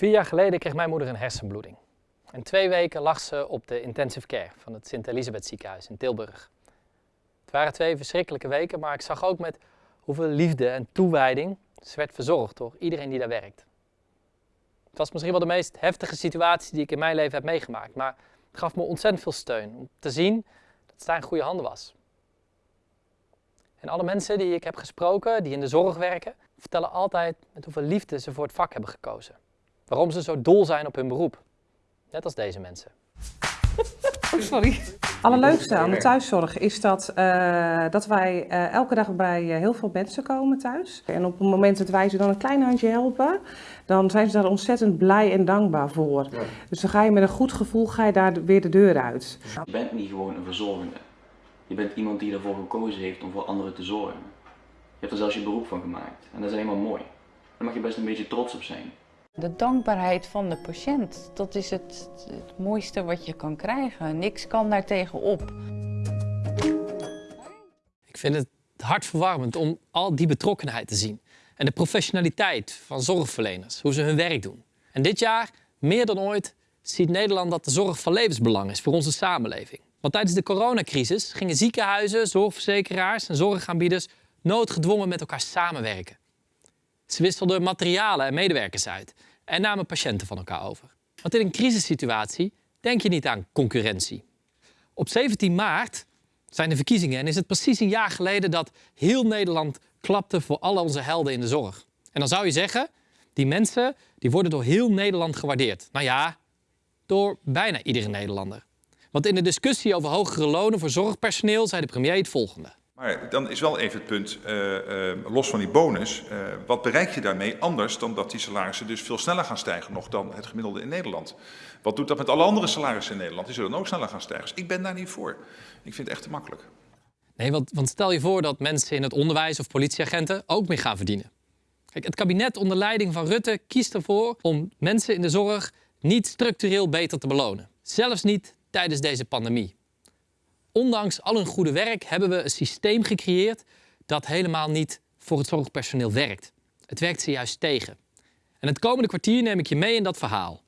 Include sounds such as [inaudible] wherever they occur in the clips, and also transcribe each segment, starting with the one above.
Vier jaar geleden kreeg mijn moeder een hersenbloeding. En twee weken lag ze op de intensive care van het Sint-Elisabeth ziekenhuis in Tilburg. Het waren twee verschrikkelijke weken, maar ik zag ook met hoeveel liefde en toewijding ze werd verzorgd door iedereen die daar werkt. Het was misschien wel de meest heftige situatie die ik in mijn leven heb meegemaakt, maar het gaf me ontzettend veel steun om te zien dat zij in goede handen was. En alle mensen die ik heb gesproken, die in de zorg werken, vertellen altijd met hoeveel liefde ze voor het vak hebben gekozen. Waarom ze zo dol zijn op hun beroep. Net als deze mensen. Oh, sorry. Allerleukste aan de thuiszorg is dat, uh, dat wij uh, elke dag bij uh, heel veel mensen komen thuis. En op het moment dat wij ze dan een klein handje helpen, dan zijn ze daar ontzettend blij en dankbaar voor. Ja. Dus dan ga je met een goed gevoel ga je daar weer de deur uit. Je bent niet gewoon een verzorgende. Je bent iemand die ervoor gekozen heeft om voor anderen te zorgen. Je hebt er zelfs je beroep van gemaakt. En dat is helemaal mooi. Daar mag je best een beetje trots op zijn. De dankbaarheid van de patiënt, dat is het, het mooiste wat je kan krijgen. Niks kan daar tegenop. Ik vind het hartverwarmend om al die betrokkenheid te zien. En de professionaliteit van zorgverleners, hoe ze hun werk doen. En dit jaar, meer dan ooit, ziet Nederland dat de zorg van levensbelang is voor onze samenleving. Want tijdens de coronacrisis gingen ziekenhuizen, zorgverzekeraars en zorgaanbieders noodgedwongen met elkaar samenwerken. Ze wisselden materialen en medewerkers uit en namen patiënten van elkaar over. Want in een crisissituatie denk je niet aan concurrentie. Op 17 maart zijn de verkiezingen en is het precies een jaar geleden dat heel Nederland klapte voor al onze helden in de zorg. En dan zou je zeggen, die mensen die worden door heel Nederland gewaardeerd. Nou ja, door bijna iedere Nederlander. Want in de discussie over hogere lonen voor zorgpersoneel zei de premier het volgende. Maar dan is wel even het punt, uh, uh, los van die bonus, uh, wat bereik je daarmee anders dan dat die salarissen dus veel sneller gaan stijgen nog dan het gemiddelde in Nederland? Wat doet dat met alle andere salarissen in Nederland? Die zullen ook sneller gaan stijgen. Dus ik ben daar niet voor. Ik vind het echt te makkelijk. Nee, want, want stel je voor dat mensen in het onderwijs of politieagenten ook meer gaan verdienen. Kijk, het kabinet onder leiding van Rutte kiest ervoor om mensen in de zorg niet structureel beter te belonen. Zelfs niet tijdens deze pandemie. Ondanks al hun goede werk hebben we een systeem gecreëerd dat helemaal niet voor het zorgpersoneel werkt. Het werkt ze juist tegen. En het komende kwartier neem ik je mee in dat verhaal.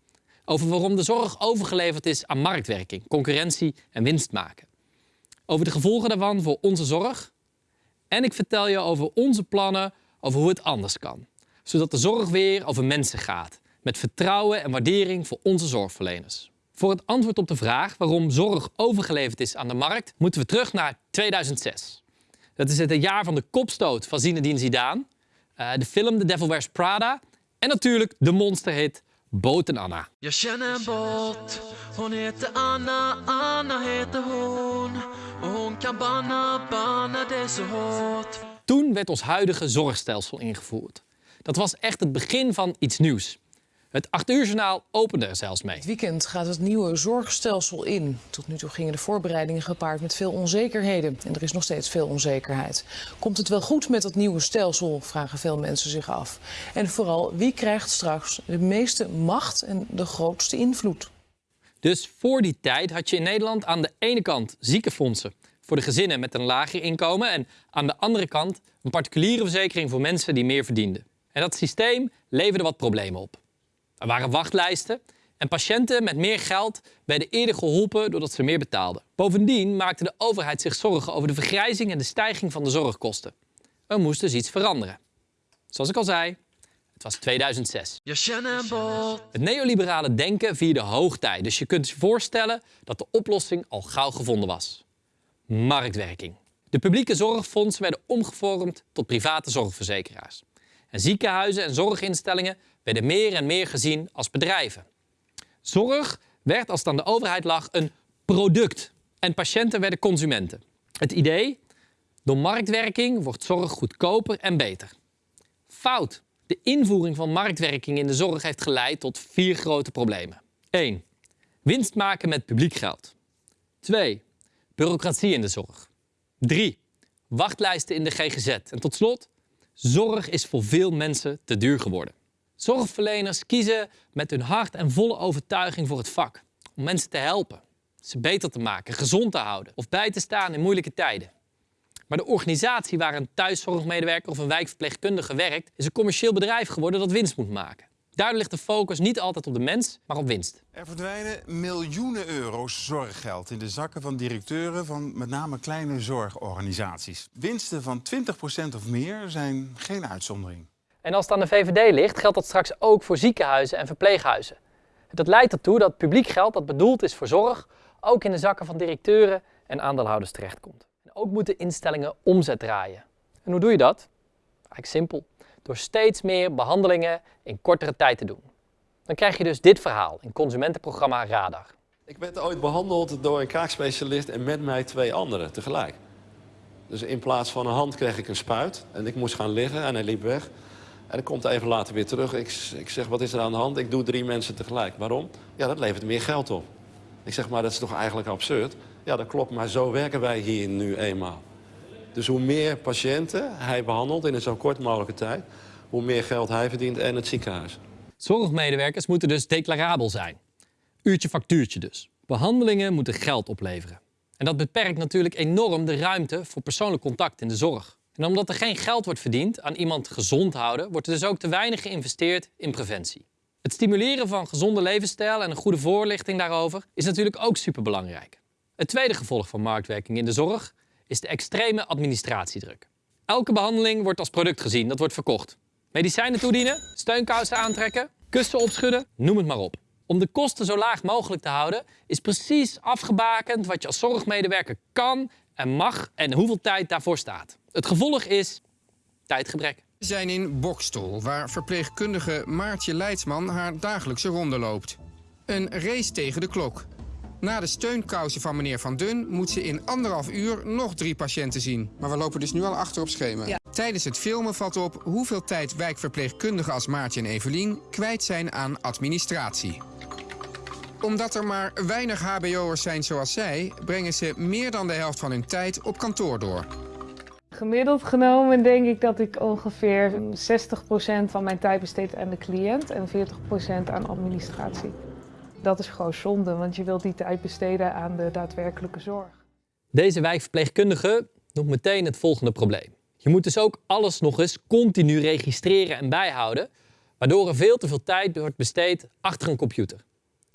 Over waarom de zorg overgeleverd is aan marktwerking, concurrentie en winst maken. Over de gevolgen daarvan voor onze zorg. En ik vertel je over onze plannen over hoe het anders kan. Zodat de zorg weer over mensen gaat. Met vertrouwen en waardering voor onze zorgverleners. Voor het antwoord op de vraag waarom zorg overgeleverd is aan de markt, moeten we terug naar 2006. Dat is het jaar van de kopstoot van Zinedine Zidane, uh, de film The Devil Wears Prada en natuurlijk de monsterhit Boot en Anna. Jag känner en båt, hon heter Anna, Anna heter hon. hon kan banna, banna det så hårt. Toen werd ons huidige zorgstelsel ingevoerd. Dat was echt het begin van iets nieuws. Het 8 uur journaal opende er zelfs mee. Het weekend gaat het nieuwe zorgstelsel in. Tot nu toe gingen de voorbereidingen gepaard met veel onzekerheden. En er is nog steeds veel onzekerheid. Komt het wel goed met dat nieuwe stelsel, vragen veel mensen zich af. En vooral, wie krijgt straks de meeste macht en de grootste invloed? Dus voor die tijd had je in Nederland aan de ene kant ziekenfondsen voor de gezinnen met een lager inkomen en aan de andere kant een particuliere verzekering voor mensen die meer verdienden. En dat systeem leverde wat problemen op. Er waren wachtlijsten en patiënten met meer geld werden eerder geholpen doordat ze meer betaalden. Bovendien maakte de overheid zich zorgen over de vergrijzing en de stijging van de zorgkosten. Er moest dus iets veranderen. Zoals ik al zei, het was 2006. Het neoliberale denken vierde hoogtij, dus je kunt je voorstellen dat de oplossing al gauw gevonden was. Marktwerking. De publieke zorgfondsen werden omgevormd tot private zorgverzekeraars. En ziekenhuizen en zorginstellingen werden meer en meer gezien als bedrijven. Zorg werd, als het aan de overheid lag, een product. En patiënten werden consumenten. Het idee? Door marktwerking wordt zorg goedkoper en beter. Fout. De invoering van marktwerking in de zorg heeft geleid tot vier grote problemen. 1. Winst maken met publiek geld. 2. Bureaucratie in de zorg. 3. Wachtlijsten in de GGZ. En tot slot, zorg is voor veel mensen te duur geworden. Zorgverleners kiezen met hun hart en volle overtuiging voor het vak. Om mensen te helpen, ze beter te maken, gezond te houden of bij te staan in moeilijke tijden. Maar de organisatie waar een thuiszorgmedewerker of een wijkverpleegkundige werkt, is een commercieel bedrijf geworden dat winst moet maken. Daardoor ligt de focus niet altijd op de mens, maar op winst. Er verdwijnen miljoenen euro's zorggeld in de zakken van directeuren van met name kleine zorgorganisaties. Winsten van 20% of meer zijn geen uitzondering. En als het aan de VVD ligt, geldt dat straks ook voor ziekenhuizen en verpleeghuizen. Dat leidt ertoe dat publiek geld dat bedoeld is voor zorg ook in de zakken van directeuren en aandeelhouders terechtkomt. En ook moeten instellingen omzet draaien. En hoe doe je dat? Eigenlijk simpel. Door steeds meer behandelingen in kortere tijd te doen. Dan krijg je dus dit verhaal in consumentenprogramma Radar. Ik werd ooit behandeld door een kaakspecialist en met mij twee anderen tegelijk. Dus in plaats van een hand kreeg ik een spuit en ik moest gaan liggen en hij liep weg. En hij komt even later weer terug. Ik, ik zeg, wat is er aan de hand? Ik doe drie mensen tegelijk. Waarom? Ja, dat levert meer geld op. Ik zeg, maar dat is toch eigenlijk absurd? Ja, dat klopt, maar zo werken wij hier nu eenmaal. Dus hoe meer patiënten hij behandelt in een zo kort mogelijke tijd... hoe meer geld hij verdient en het ziekenhuis. Zorgmedewerkers moeten dus declarabel zijn. Uurtje factuurtje dus. Behandelingen moeten geld opleveren. En dat beperkt natuurlijk enorm de ruimte voor persoonlijk contact in de zorg. En omdat er geen geld wordt verdiend aan iemand gezond houden, wordt er dus ook te weinig geïnvesteerd in preventie. Het stimuleren van gezonde levensstijl en een goede voorlichting daarover is natuurlijk ook superbelangrijk. Het tweede gevolg van marktwerking in de zorg is de extreme administratiedruk. Elke behandeling wordt als product gezien, dat wordt verkocht. Medicijnen toedienen, steunkousen aantrekken, kussen opschudden, noem het maar op. Om de kosten zo laag mogelijk te houden, is precies afgebakend wat je als zorgmedewerker kan en mag en hoeveel tijd daarvoor staat. Het gevolg is tijdgebrek. We zijn in Bokstol, waar verpleegkundige Maartje Leidsman haar dagelijkse ronde loopt. Een race tegen de klok. Na de steunkousen van meneer Van Dun moet ze in anderhalf uur nog drie patiënten zien. Maar we lopen dus nu al achter op schema. Tijdens het filmen valt op hoeveel tijd wijkverpleegkundigen als Maartje en Evelien kwijt zijn aan administratie. Omdat er maar weinig hbo'ers zijn zoals zij, brengen ze meer dan de helft van hun tijd op kantoor door. Gemiddeld genomen denk ik dat ik ongeveer 60% van mijn tijd besteed aan de cliënt en 40% aan administratie. Dat is gewoon zonde, want je wilt die tijd besteden aan de daadwerkelijke zorg. Deze wijkverpleegkundige noemt meteen het volgende probleem. Je moet dus ook alles nog eens continu registreren en bijhouden, waardoor er veel te veel tijd wordt besteed achter een computer.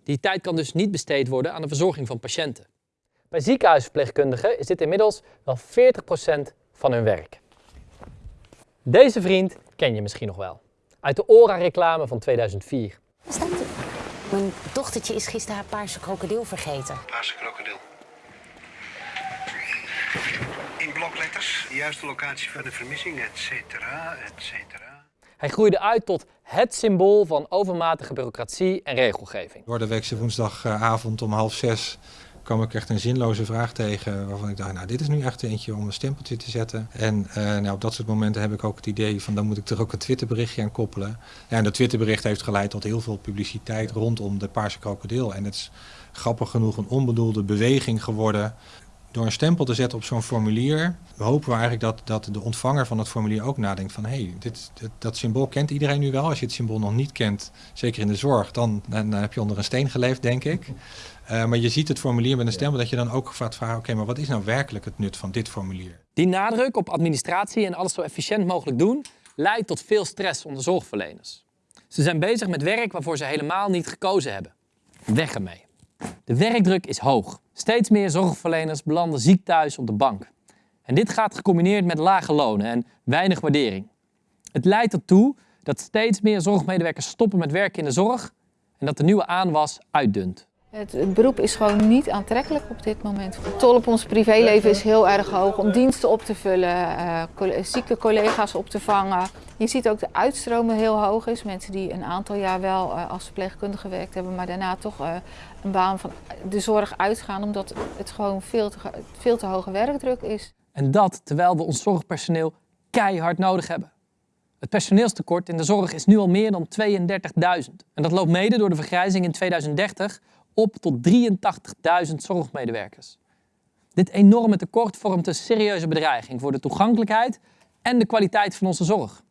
Die tijd kan dus niet besteed worden aan de verzorging van patiënten. Bij ziekenhuisverpleegkundigen is dit inmiddels wel 40% van hun werk. Deze vriend ken je misschien nog wel. Uit de Ora-reclame van 2004. Mijn dochtertje is gisteren haar paarse krokodil vergeten. Paarse krokodil. In blokletters, de juiste locatie van de vermissing, et cetera, et cetera. Hij groeide uit tot het symbool van overmatige bureaucratie en regelgeving. Door de weekse woensdagavond om half zes kwam ik echt een zinloze vraag tegen waarvan ik dacht, nou dit is nu echt eentje om een stempeltje te zetten. En uh, nou, op dat soort momenten heb ik ook het idee van dan moet ik er ook een Twitterberichtje aan koppelen. Ja, en dat Twitterbericht heeft geleid tot heel veel publiciteit rondom de paarse krokodil. En het is grappig genoeg een onbedoelde beweging geworden. Door een stempel te zetten op zo'n formulier, hopen we eigenlijk dat, dat de ontvanger van het formulier ook nadenkt van hé, hey, dit, dit, dat symbool kent iedereen nu wel. Als je het symbool nog niet kent, zeker in de zorg, dan, dan heb je onder een steen geleefd, denk ik. Uh, maar je ziet het formulier met een stempel dat je dan ook gaat vragen, oké, maar wat is nou werkelijk het nut van dit formulier? Die nadruk op administratie en alles zo efficiënt mogelijk doen, leidt tot veel stress onder zorgverleners. Ze zijn bezig met werk waarvoor ze helemaal niet gekozen hebben. Weg ermee. De werkdruk is hoog. Steeds meer zorgverleners belanden ziek thuis op de bank. En dit gaat gecombineerd met lage lonen en weinig waardering. Het leidt ertoe dat steeds meer zorgmedewerkers stoppen met werken in de zorg en dat de nieuwe aanwas uitdunt. Het, beroep is gewoon niet aantrekkelijk op dit moment. De tol op ons privéleven is heel erg hoog om diensten op te vullen, uh, zieke collega's op te vangen. Je ziet ook de uitstromen heel hoog is. Mensen die een aantal jaar wel uh, als verpleegkundige gewerkt hebben, maar daarna toch uh, een baan van de zorg uitgaan omdat het gewoon veel te, veel te hoge werkdruk is. En dat terwijl we ons zorgpersoneel keihard nodig hebben. Het personeelstekort in de zorg is nu al meer dan 32.000. En dat loopt mede door de vergrijzing in 2030 op tot 83.000 zorgmedewerkers. Dit enorme tekort vormt een serieuze bedreiging voor de toegankelijkheid en de kwaliteit van onze zorg.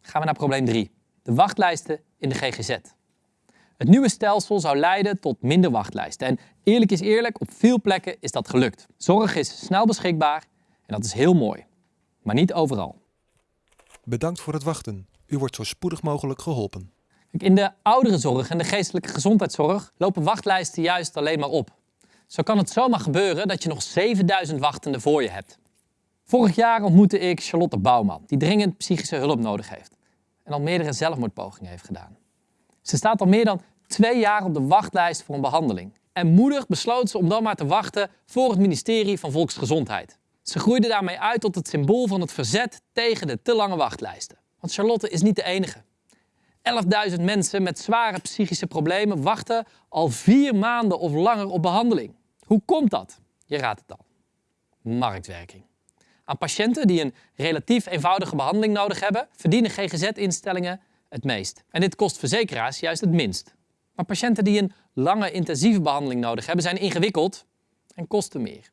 Gaan we naar probleem 3. De wachtlijsten in de GGZ. Het nieuwe stelsel zou leiden tot minder wachtlijsten. En eerlijk is eerlijk, op veel plekken is dat gelukt. Zorg is snel beschikbaar en dat is heel mooi. Maar niet overal. Bedankt voor het wachten. U wordt zo spoedig mogelijk geholpen. In de ouderenzorg en de geestelijke gezondheidszorg lopen wachtlijsten juist alleen maar op. Zo kan het zomaar gebeuren dat je nog 7000 wachtenden voor je hebt. Vorig jaar ontmoette ik Charlotte Bouwman, die dringend psychische hulp nodig heeft en al meerdere zelfmoordpogingen heeft gedaan. Ze staat al meer dan twee jaar op de wachtlijst voor een behandeling. En moedig besloot ze om dan maar te wachten voor het ministerie van Volksgezondheid. Ze groeide daarmee uit tot het symbool van het verzet tegen de te lange wachtlijsten. Want Charlotte is niet de enige. 11.000 mensen met zware psychische problemen wachten al vier maanden of langer op behandeling. Hoe komt dat? Je raadt het al. Marktwerking. Aan patiënten die een relatief eenvoudige behandeling nodig hebben, verdienen GGZ-instellingen het meest. En dit kost verzekeraars juist het minst. Maar patiënten die een lange intensieve behandeling nodig hebben, zijn ingewikkeld en kosten meer.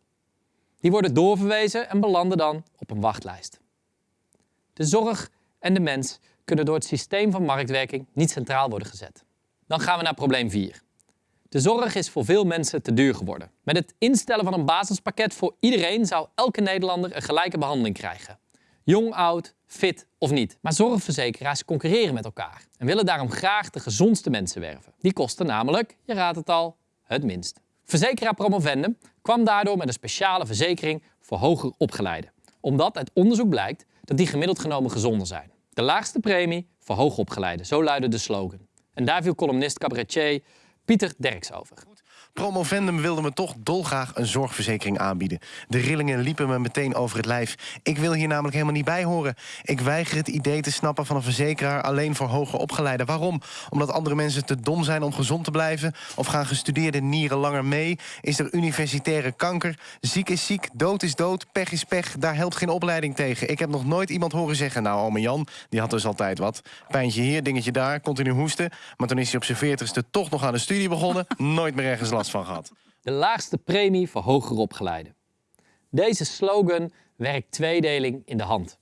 Die worden doorverwezen en belanden dan op een wachtlijst. De zorg en de mens kunnen door het systeem van marktwerking niet centraal worden gezet. Dan gaan we naar probleem 4. De zorg is voor veel mensen te duur geworden. Met het instellen van een basispakket voor iedereen zou elke Nederlander een gelijke behandeling krijgen. Jong, oud, fit of niet. Maar zorgverzekeraars concurreren met elkaar en willen daarom graag de gezondste mensen werven. Die kosten namelijk, je raadt het al, het minst. Verzekeraar Promovendum kwam daardoor met een speciale verzekering voor hoger opgeleiden. Omdat uit onderzoek blijkt dat die gemiddeld genomen gezonder zijn. De laagste premie voor hoogopgeleiden, zo luidde de slogan. En daar viel columnist cabaretier Pieter Derks over. Promovendum wilde me toch dolgraag een zorgverzekering aanbieden. De rillingen liepen me meteen over het lijf. Ik wil hier namelijk helemaal niet bij horen. Ik weiger het idee te snappen van een verzekeraar alleen voor hoger opgeleiden. Waarom? Omdat andere mensen te dom zijn om gezond te blijven? Of gaan gestudeerde nieren langer mee? Is er universitaire kanker? Ziek is ziek, dood is dood, pech is pech. Daar helpt geen opleiding tegen. Ik heb nog nooit iemand horen zeggen... nou, ome Jan, die had dus altijd wat. Pijntje hier, dingetje daar, continu hoesten. Maar toen is hij op zijn veertigste toch nog aan de studie begonnen. [laughs] Nooit meer ergens van. De laagste premie voor hoger opgeleiden. Deze slogan werkt tweedeling in de hand.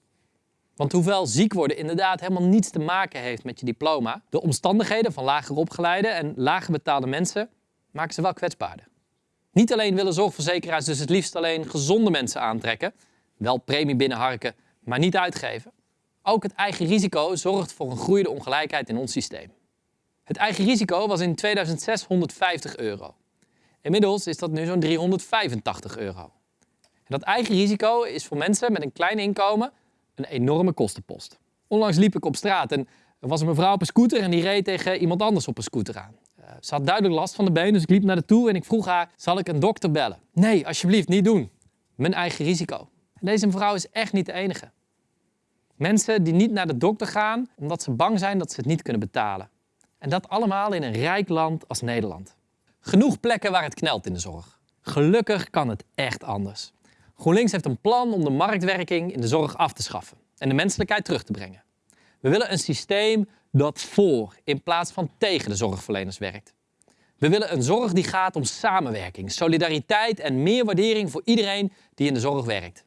Want hoewel ziek worden inderdaad helemaal niets te maken heeft met je diploma, de omstandigheden van lager opgeleide en lager betaalde mensen maken ze wel kwetsbaarder. Niet alleen willen zorgverzekeraars dus het liefst alleen gezonde mensen aantrekken, wel premie binnenharken, maar niet uitgeven. Ook het eigen risico zorgt voor een groeiende ongelijkheid in ons systeem. Het eigen risico was in 2006 150 euro. Inmiddels is dat nu zo'n 385 euro. En dat eigen risico is voor mensen met een klein inkomen een enorme kostenpost. Onlangs liep ik op straat en er was een mevrouw op een scooter en die reed tegen iemand anders op een scooter aan. Uh, ze had duidelijk last van de been, dus ik liep naar haar toe en ik vroeg haar, zal ik een dokter bellen? Nee, alsjeblieft, niet doen. Mijn eigen risico. Deze mevrouw is echt niet de enige. Mensen die niet naar de dokter gaan omdat ze bang zijn dat ze het niet kunnen betalen. En dat allemaal in een rijk land als Nederland. Genoeg plekken waar het knelt in de zorg. Gelukkig kan het echt anders. GroenLinks heeft een plan om de marktwerking in de zorg af te schaffen en de menselijkheid terug te brengen. We willen een systeem dat voor in plaats van tegen de zorgverleners werkt. We willen een zorg die gaat om samenwerking, solidariteit en meer waardering voor iedereen die in de zorg werkt.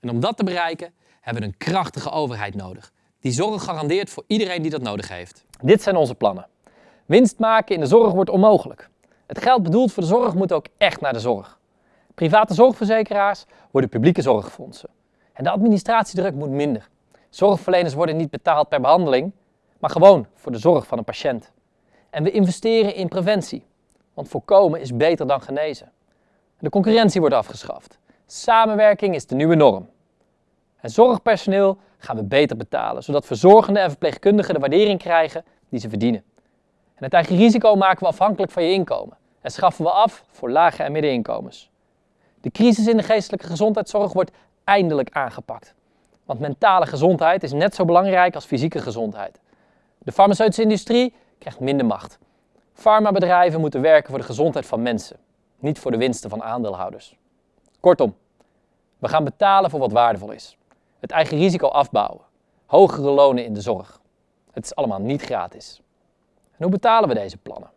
En om dat te bereiken hebben we een krachtige overheid nodig, die zorg garandeert voor iedereen die dat nodig heeft. Dit zijn onze plannen. Winst maken in de zorg wordt onmogelijk. Het geld bedoeld voor de zorg moet ook echt naar de zorg. Private zorgverzekeraars worden publieke zorgfondsen. En de administratiedruk moet minder. Zorgverleners worden niet betaald per behandeling, maar gewoon voor de zorg van een patiënt. En we investeren in preventie, want voorkomen is beter dan genezen. De concurrentie wordt afgeschaft. Samenwerking is de nieuwe norm. En zorgpersoneel gaan we beter betalen, zodat verzorgenden en verpleegkundigen de waardering krijgen die ze verdienen. En het eigen risico maken we afhankelijk van je inkomen en schaffen we af voor lage en middeninkomens. De crisis in de geestelijke gezondheidszorg wordt eindelijk aangepakt. Want mentale gezondheid is net zo belangrijk als fysieke gezondheid. De farmaceutische industrie krijgt minder macht. Farmabedrijven moeten werken voor de gezondheid van mensen, niet voor de winsten van aandeelhouders. Kortom, we gaan betalen voor wat waardevol is. Het eigen risico afbouwen. Hogere lonen in de zorg. Het is allemaal niet gratis. En hoe betalen we deze plannen?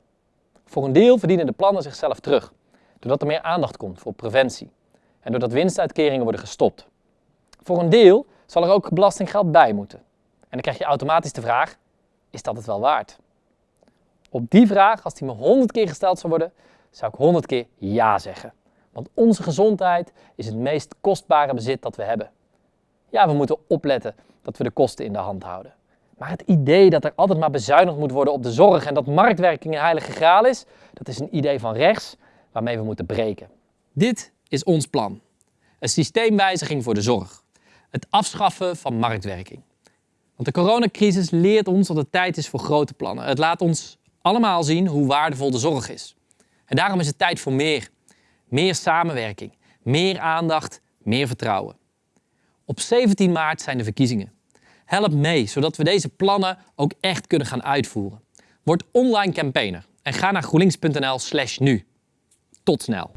Voor een deel verdienen de plannen zichzelf terug, doordat er meer aandacht komt voor preventie en doordat winstuitkeringen worden gestopt. Voor een deel zal er ook belastinggeld bij moeten. En dan krijg je automatisch de vraag, is dat het wel waard? Op die vraag, als die me honderd keer gesteld zou worden, zou ik honderd keer ja zeggen. Want onze gezondheid is het meest kostbare bezit dat we hebben. Ja, we moeten opletten dat we de kosten in de hand houden. Maar het idee dat er altijd maar bezuinigd moet worden op de zorg en dat marktwerking een heilige graal is, dat is een idee van rechts waarmee we moeten breken. Dit is ons plan. Een systeemwijziging voor de zorg. Het afschaffen van marktwerking. Want de coronacrisis leert ons dat het tijd is voor grote plannen. Het laat ons allemaal zien hoe waardevol de zorg is. En daarom is het tijd voor meer. Meer samenwerking, meer aandacht, meer vertrouwen. Op 17 maart zijn de verkiezingen. Help mee, zodat we deze plannen ook echt kunnen gaan uitvoeren. Word online campaigner en ga naar groenlinks.nl slash nu. Tot snel.